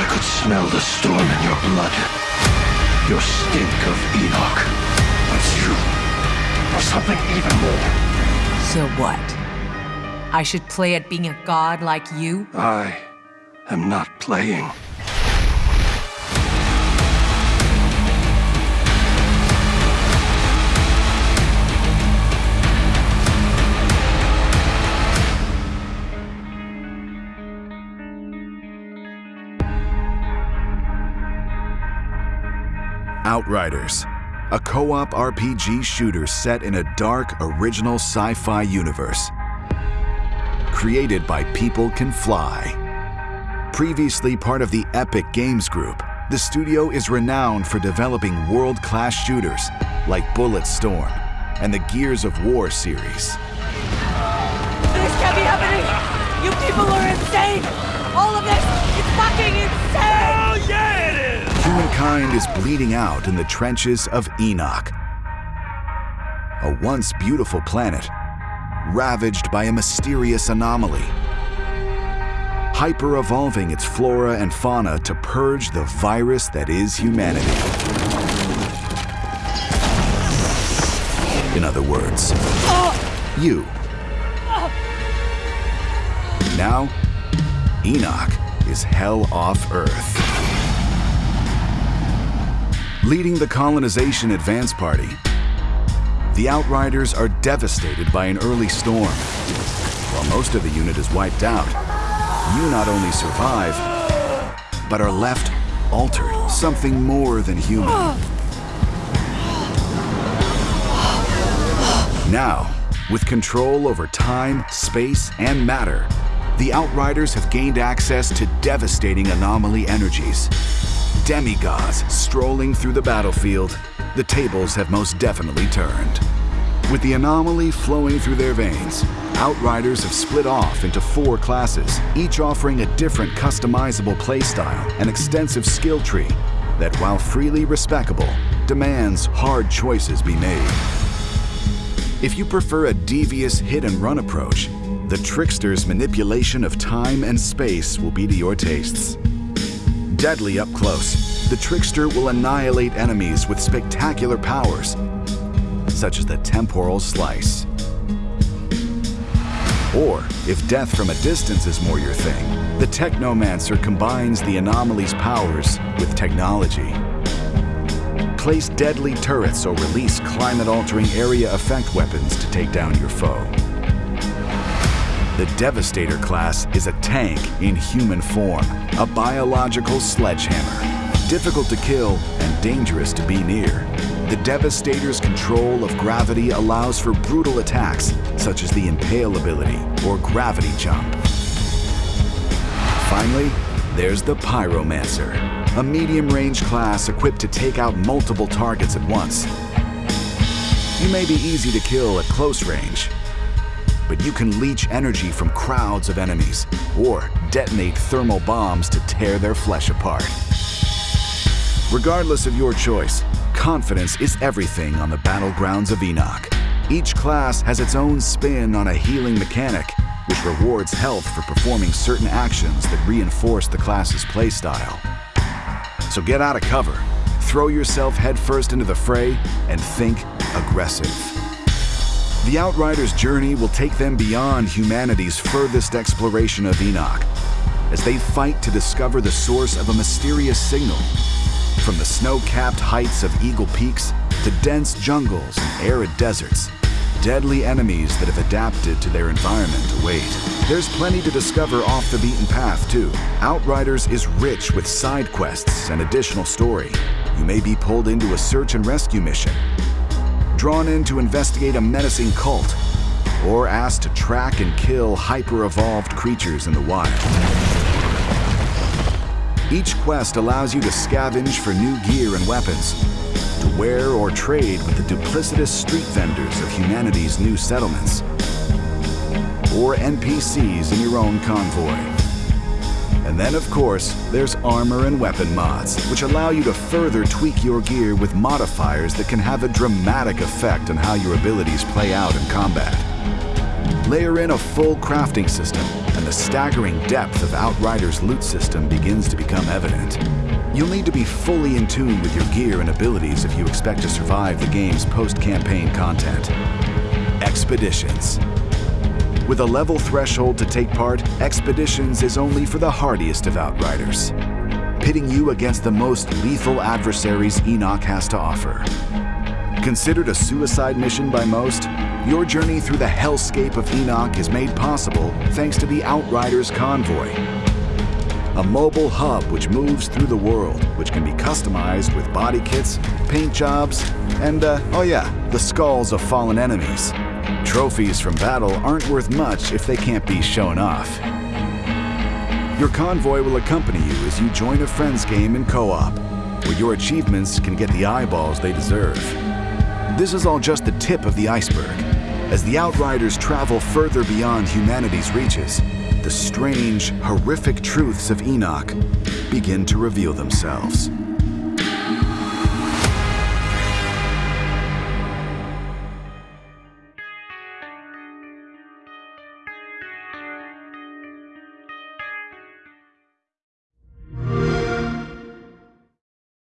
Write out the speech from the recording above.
I could smell the storm in your blood. Your stink of Enoch. But you are something even more. So what? I should play at being a god like you? I am not playing. Outriders, a co-op RPG shooter set in a dark, original sci-fi universe. Created by People Can Fly. Previously part of the Epic Games Group, the studio is renowned for developing world-class shooters like Bulletstorm and the Gears of War series. This can't be happening! You people are insane! All of this is fucking insane! Humankind is bleeding out in the trenches of Enoch. A once beautiful planet, ravaged by a mysterious anomaly. Hyper-evolving its flora and fauna to purge the virus that is humanity. In other words, you. Now, Enoch is hell off Earth. Leading the colonization advance party, the Outriders are devastated by an early storm. While most of the unit is wiped out, you not only survive, but are left altered, something more than human. Now, with control over time, space, and matter, the Outriders have gained access to devastating anomaly energies. Demigods strolling through the battlefield, the tables have most definitely turned. With the anomaly flowing through their veins, Outriders have split off into four classes, each offering a different customizable playstyle and extensive skill tree that, while freely respecable, demands hard choices be made. If you prefer a devious hit-and-run approach, the Trickster's manipulation of time and space will be to your tastes. Deadly up close, the Trickster will annihilate enemies with spectacular powers, such as the Temporal Slice. Or, if death from a distance is more your thing, the Technomancer combines the anomaly's powers with technology. Place deadly turrets or release climate-altering area effect weapons to take down your foe. The Devastator class is a tank in human form, a biological sledgehammer. Difficult to kill and dangerous to be near. The Devastator's control of gravity allows for brutal attacks, such as the Impale ability or Gravity Jump. Finally, there's the Pyromancer, a medium-range class equipped to take out multiple targets at once. You may be easy to kill at close range, but you can leech energy from crowds of enemies or detonate thermal bombs to tear their flesh apart. Regardless of your choice, confidence is everything on the battlegrounds of Enoch. Each class has its own spin on a healing mechanic, which rewards health for performing certain actions that reinforce the class's playstyle. So get out of cover, throw yourself headfirst into the fray, and think aggressive. The Outriders' journey will take them beyond humanity's furthest exploration of Enoch, as they fight to discover the source of a mysterious signal. From the snow-capped heights of Eagle Peaks to dense jungles and arid deserts, deadly enemies that have adapted to their environment await. There's plenty to discover off the beaten path, too. Outriders is rich with side quests and additional story. You may be pulled into a search and rescue mission, drawn in to investigate a menacing cult, or asked to track and kill hyper-evolved creatures in the wild. Each quest allows you to scavenge for new gear and weapons, to wear or trade with the duplicitous street vendors of humanity's new settlements, or NPCs in your own convoy. And then, of course, there's armor and weapon mods, which allow you to further tweak your gear with modifiers that can have a dramatic effect on how your abilities play out in combat. Layer in a full crafting system, and the staggering depth of Outrider's loot system begins to become evident. You'll need to be fully in tune with your gear and abilities if you expect to survive the game's post-campaign content. Expeditions. With a level threshold to take part, Expeditions is only for the hardiest of Outriders, pitting you against the most lethal adversaries Enoch has to offer. Considered a suicide mission by most, your journey through the hellscape of Enoch is made possible thanks to the Outriders Convoy, a mobile hub which moves through the world, which can be customized with body kits, paint jobs, and, uh, oh yeah, the skulls of fallen enemies. Trophies from battle aren't worth much if they can't be shown off. Your convoy will accompany you as you join a friend's game in co-op, where your achievements can get the eyeballs they deserve. This is all just the tip of the iceberg. As the Outriders travel further beyond humanity's reaches, the strange, horrific truths of Enoch begin to reveal themselves.